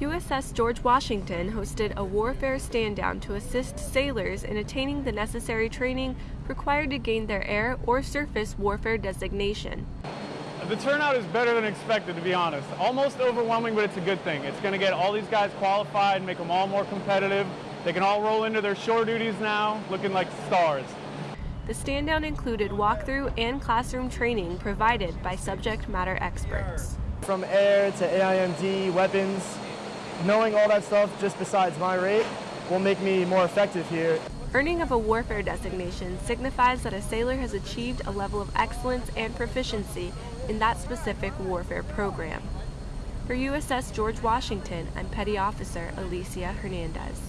USS George Washington hosted a warfare stand down to assist sailors in attaining the necessary training required to gain their air or surface warfare designation. The turnout is better than expected, to be honest. Almost overwhelming, but it's a good thing. It's going to get all these guys qualified, make them all more competitive. They can all roll into their shore duties now, looking like stars. The stand down included walkthrough and classroom training provided by subject matter experts. From air to AIMD, weapons, knowing all that stuff just besides my rate will make me more effective here. Earning of a warfare designation signifies that a sailor has achieved a level of excellence and proficiency in that specific warfare program. For USS George Washington, I'm Petty Officer Alicia Hernandez.